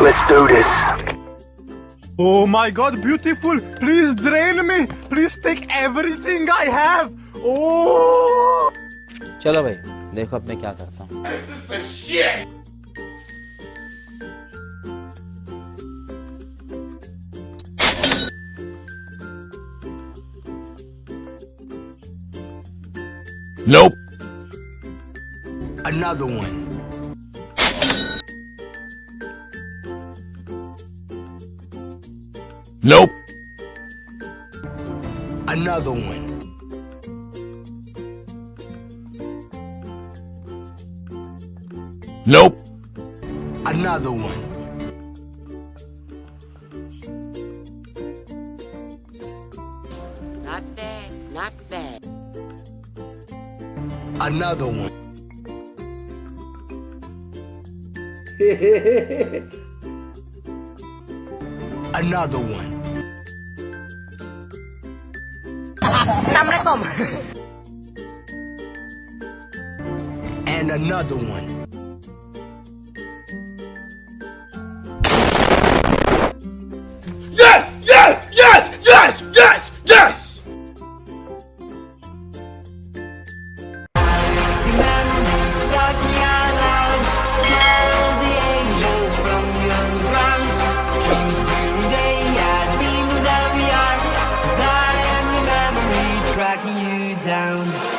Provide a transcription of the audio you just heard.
Let's do this. Oh my god, beautiful! Please drain me! Please take everything I have! Oh! चलो भाई देखो अब मैं क्या करता हूँ Nope. Another one. Nope. Another one. Nope. Another one. Not bad, not bad. Another one. Another one. And another one. you down.